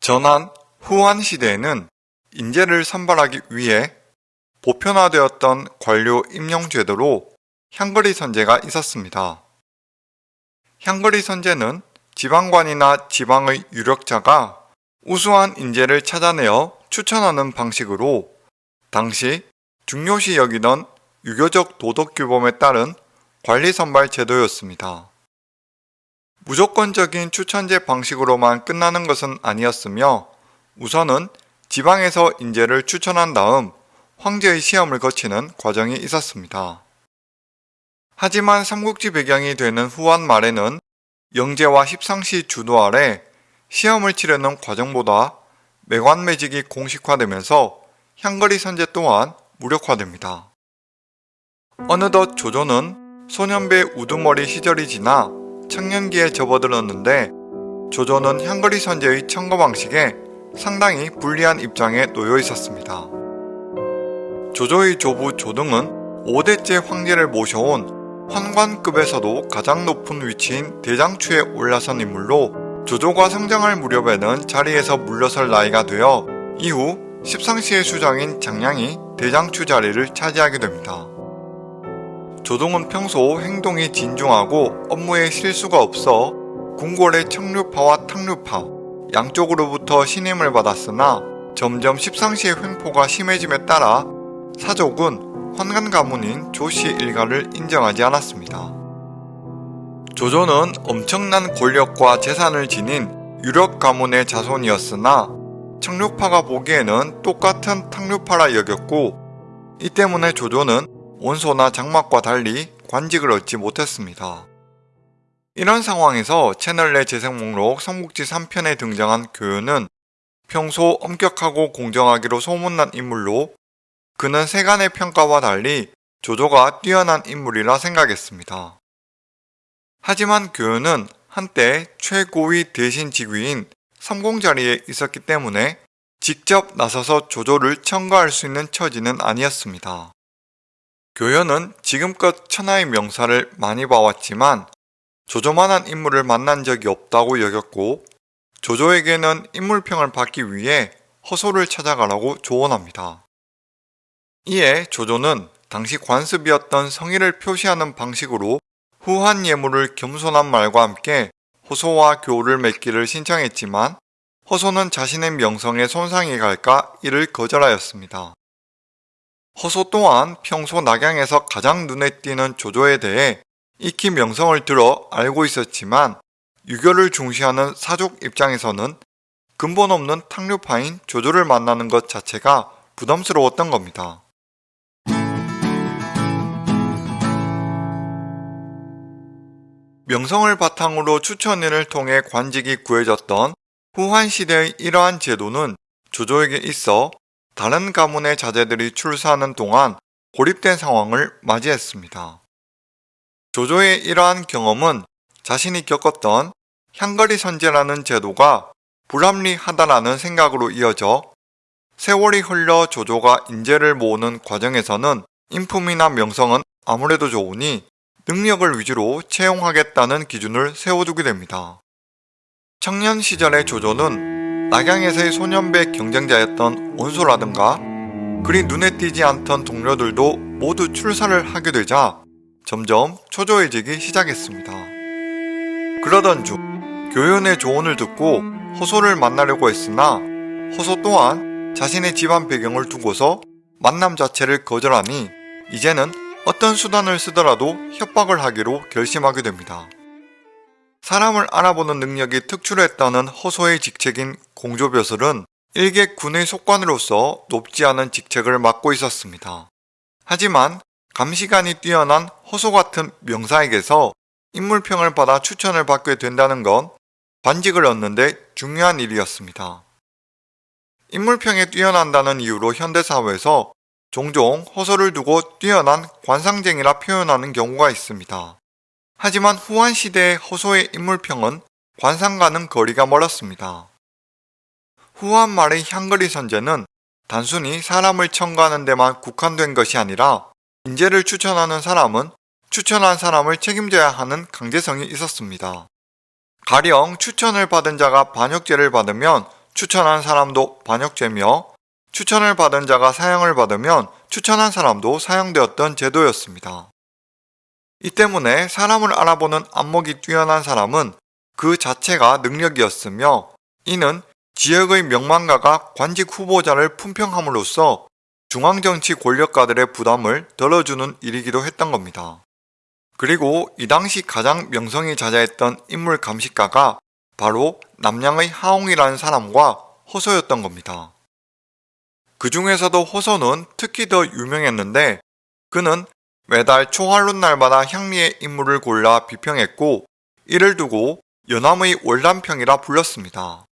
전한 후한 시대에는 인재를 선발하기 위해 보편화되었던 관료 임용 제도로 향거리 선제가 있었습니다. 향거리 선제는 지방관이나 지방의 유력자가 우수한 인재를 찾아내어 추천하는 방식으로 당시 중요시 여기던 유교적 도덕 규범에 따른 관리 선발 제도였습니다. 무조건적인 추천제 방식으로만 끝나는 것은 아니었으며 우선은 지방에서 인재를 추천한 다음 황제의 시험을 거치는 과정이 있었습니다. 하지만 삼국지 배경이 되는 후한 말에는 영제와 십상시 주도 아래 시험을 치르는 과정보다 매관매직이 공식화되면서 향거리 선제 또한 무력화됩니다. 어느덧 조조는 소년배 우두머리 시절이 지나 청년기에 접어들었는데 조조는 향거리 선제의 청거 방식에 상당히 불리한 입장에 놓여 있었습니다. 조조의 조부 조등은 5대째 황제를 모셔온 환관급에서도 가장 높은 위치인 대장추에 올라선 인물로 조조가 성장할 무렵에는 자리에서 물러설 나이가 되어 이후 십상시의 수장인 장량이 대장추 자리를 차지하게 됩니다. 조동은 평소 행동이 진중하고 업무에 실수가 없어 궁궐의 청류파와 탕류파 양쪽으로부터 신임을 받았으나 점점 십상시의 횡포가 심해짐에 따라 사족은 환관 가문인 조씨 일가를 인정하지 않았습니다. 조조는 엄청난 권력과 재산을 지닌 유력 가문의 자손이었으나 청류파가 보기에는 똑같은 탕류파라 여겼고 이 때문에 조조는 원소나 장막과 달리 관직을 얻지 못했습니다. 이런 상황에서 채널 내 재생 목록 삼국지 3편에 등장한 교연은 평소 엄격하고 공정하기로 소문난 인물로 그는 세간의 평가와 달리 조조가 뛰어난 인물이라 생각했습니다. 하지만 교연은 한때 최고위 대신 직위인 삼공 자리에 있었기 때문에 직접 나서서 조조를 청구할 수 있는 처지는 아니었습니다. 교연은 지금껏 천하의 명사를 많이 봐왔지만 조조만한 인물을 만난 적이 없다고 여겼고 조조에게는 인물평을 받기 위해 허소를 찾아가라고 조언합니다. 이에 조조는 당시 관습이었던 성의를 표시하는 방식으로 후한 예물을 겸손한 말과 함께 호소와 교우를 맺기를 신청했지만 허소는 자신의 명성에 손상이 갈까 이를 거절하였습니다. 허소 또한 평소 낙양에서 가장 눈에 띄는 조조에 대해 익히 명성을 들어 알고 있었지만 유교를 중시하는 사족 입장에서는 근본 없는 탕류파인 조조를 만나는 것 자체가 부담스러웠던 겁니다. 명성을 바탕으로 추천인을 통해 관직이 구해졌던 후한 시대의 이러한 제도는 조조에게 있어 다른 가문의 자제들이 출사하는 동안 고립된 상황을 맞이했습니다. 조조의 이러한 경험은 자신이 겪었던 향거리 선제라는 제도가 불합리하다라는 생각으로 이어져 세월이 흘러 조조가 인재를 모으는 과정에서는 인품이나 명성은 아무래도 좋으니 능력을 위주로 채용하겠다는 기준을 세워두게 됩니다. 청년 시절의 조조는 낙양에서의 소년배 경쟁자였던 원소라든가 그리 눈에 띄지 않던 동료들도 모두 출사를 하게 되자 점점 초조해지기 시작했습니다. 그러던 중 교연의 조언을 듣고 허소를 만나려고 했으나 허소 또한 자신의 집안 배경을 두고서 만남 자체를 거절하니 이제는 어떤 수단을 쓰더라도 협박을 하기로 결심하게 됩니다. 사람을 알아보는 능력이 특출했다는 허소의 직책인 공조벼슬은 일개 군의 속관으로서 높지 않은 직책을 맡고 있었습니다. 하지만 감시관이 뛰어난 허소 같은 명사에게서 인물평을 받아 추천을 받게 된다는 건 관직을 얻는데 중요한 일이었습니다. 인물평에 뛰어난다는 이유로 현대사회에서 종종 허소를 두고 뛰어난 관상쟁이라 표현하는 경우가 있습니다. 하지만 후한 시대의 허소의 인물평은 관상과는 거리가 멀었습니다. 후한 말의 향거리 선제는 단순히 사람을 청구하는 데만 국한된 것이 아니라 인재를 추천하는 사람은 추천한 사람을 책임져야 하는 강제성이 있었습니다. 가령 추천을 받은 자가 반역죄를 받으면 추천한 사람도 반역죄며 추천을 받은 자가 사형을 받으면 추천한 사람도 사형되었던 제도였습니다. 이 때문에 사람을 알아보는 안목이 뛰어난 사람은 그 자체가 능력이었으며 이는 지역의 명망가가 관직 후보자를 품평함으로써 중앙정치 권력가들의 부담을 덜어주는 일이기도 했던 겁니다. 그리고 이 당시 가장 명성이 자자했던 인물 감식가가 바로 남양의 하옹이라는 사람과 허소였던 겁니다. 그 중에서도 허소는 특히 더 유명했는데 그는 매달 초할론 날마다 향리의 인물을 골라 비평했고 이를 두고 연암의 월남평이라 불렀습니다.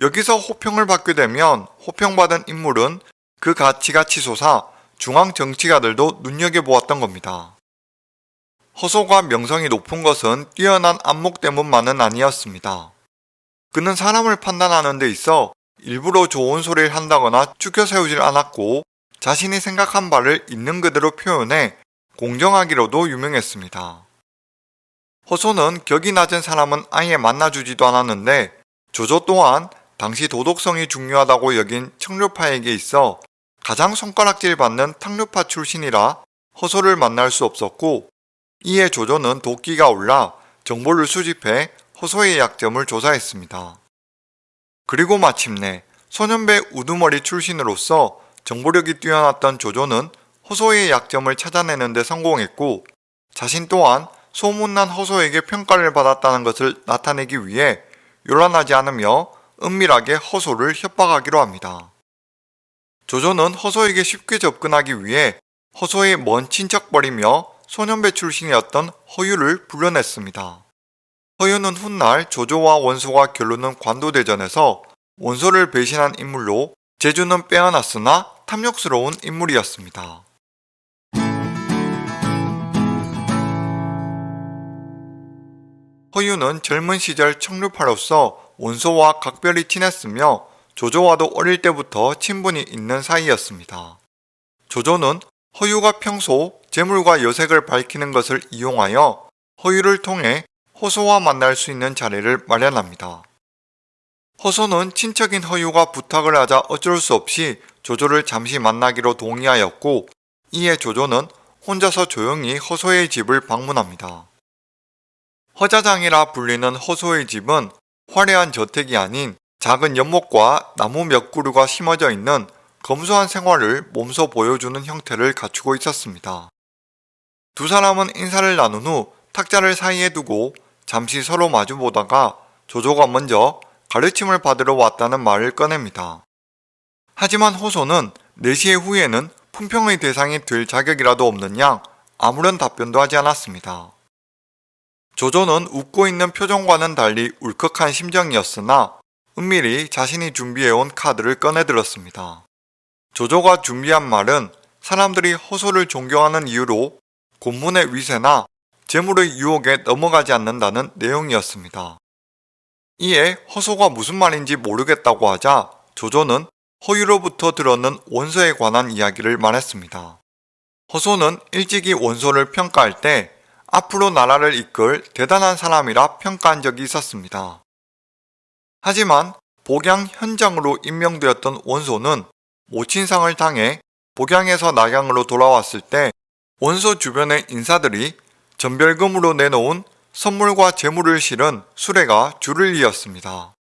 여기서 호평을 받게 되면 호평받은 인물은 그 가치가 치솟아 중앙 정치가들도 눈여겨보았던 겁니다. 허소가 명성이 높은 것은 뛰어난 안목 때문만은 아니었습니다. 그는 사람을 판단하는 데 있어 일부러 좋은 소리를 한다거나 죽여 세우질 않았고 자신이 생각한 바를 있는 그대로 표현해 공정하기로도 유명했습니다. 허소는 격이 낮은 사람은 아예 만나주지도 않았는데 조조 또한 당시 도덕성이 중요하다고 여긴 청류파에게 있어 가장 손가락질 받는 탕류파 출신이라 허소를 만날 수 없었고 이에 조조는 도끼가 올라 정보를 수집해 허소의 약점을 조사했습니다. 그리고 마침내 소년배 우두머리 출신으로서 정보력이 뛰어났던 조조는 허소의 약점을 찾아내는 데 성공했고 자신 또한 소문난 허소에게 평가를 받았다는 것을 나타내기 위해 요란하지 않으며 은밀하게 허소를 협박하기로 합니다. 조조는 허소에게 쉽게 접근하기 위해 허소의 먼 친척벌이며 소년배 출신이었던 허유를 불러냈습니다. 허유는 훗날 조조와 원소가 결론은 관도대전에서 원소를 배신한 인물로 제주는 빼어났으나 탐욕스러운 인물이었습니다. 허유는 젊은 시절 청류파로서 원소와 각별히 친했으며 조조와도 어릴 때부터 친분이 있는 사이였습니다. 조조는 허유가 평소 재물과 여색을 밝히는 것을 이용하여 허유를 통해 허소와 만날 수 있는 자리를 마련합니다. 허소는 친척인 허유가 부탁을 하자 어쩔 수 없이 조조를 잠시 만나기로 동의하였고 이에 조조는 혼자서 조용히 허소의 집을 방문합니다. 허자장이라 불리는 허소의 집은 화려한 저택이 아닌 작은 연못과 나무 몇 그루가 심어져 있는 검소한 생활을 몸소 보여주는 형태를 갖추고 있었습니다. 두 사람은 인사를 나눈 후 탁자를 사이에 두고 잠시 서로 마주보다가 조조가 먼저 가르침을 받으러 왔다는 말을 꺼냅니다. 하지만 호소는 4시의 후에는 품평의 대상이 될 자격이라도 없는 양 아무런 답변도 하지 않았습니다. 조조는 웃고 있는 표정과는 달리 울컥한 심정이었으나 은밀히 자신이 준비해온 카드를 꺼내들었습니다. 조조가 준비한 말은 사람들이 허소를 존경하는 이유로 곤문의 위세나 재물의 유혹에 넘어가지 않는다는 내용이었습니다. 이에 허소가 무슨 말인지 모르겠다고 하자 조조는 허유로부터 들었는 원소에 관한 이야기를 말했습니다. 허소는 일찍이 원소를 평가할 때 앞으로 나라를 이끌 대단한 사람이라 평가한 적이 있었습니다. 하지만 복양 현장으로 임명되었던 원소는 모친상을 당해 복양에서 낙양으로 돌아왔을 때 원소 주변의 인사들이 전별금으로 내놓은 선물과 재물을 실은 수레가 줄을 이었습니다.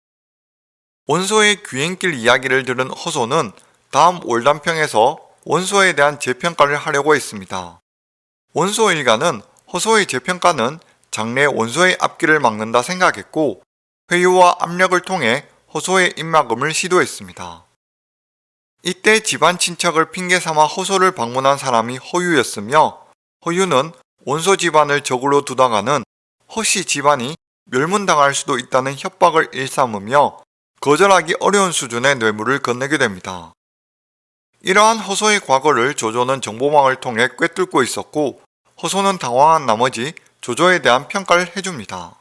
원소의 귀행길 이야기를 들은 허소는 다음 월단평에서 원소에 대한 재평가를 하려고 했습니다. 원소 일가는 허소의 재평가는 장래 원소의 앞길을 막는다 생각했고 회유와 압력을 통해 허소의 입막음을 시도했습니다. 이때 집안 친척을 핑계 삼아 허소를 방문한 사람이 허유였으며 허유는 원소 집안을 적으로 두다가는 허씨 집안이 멸문당할 수도 있다는 협박을 일삼으며 거절하기 어려운 수준의 뇌물을 건네게 됩니다. 이러한 허소의 과거를 조조는 정보망을 통해 꿰뚫고 있었고 허소는 당황한 나머지 조조에 대한 평가를 해줍니다.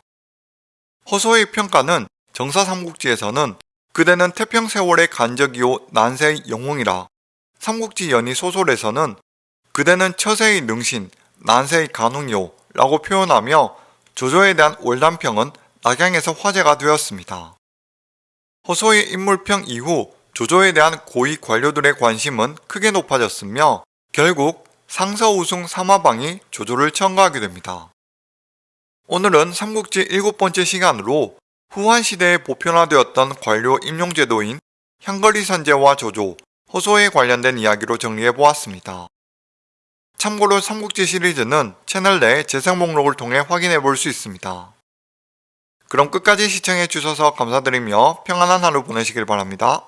허소의 평가는 정사 삼국지에서는 그대는 태평 세월의 간적이요 난세의 영웅이라 삼국지 연희 소설에서는 그대는 처세의 능신, 난세의 간웅이요 라고 표현하며 조조에 대한 월남평은 낙양에서 화제가 되었습니다. 허소의 인물평 이후 조조에 대한 고위 관료들의 관심은 크게 높아졌으며 결국 상서 우승 삼화방이 조조를 청구하게 됩니다. 오늘은 삼국지 일곱 번째 시간으로 후한 시대에 보편화되었던 관료 임용제도인 향거리 선제와 조조, 허소에 관련된 이야기로 정리해 보았습니다. 참고로 삼국지 시리즈는 채널 내 재생 목록을 통해 확인해 볼 수 있습니다. 그럼 끝까지 시청해 주셔서 감사드리며 평안한 하루 보내시길 바랍니다.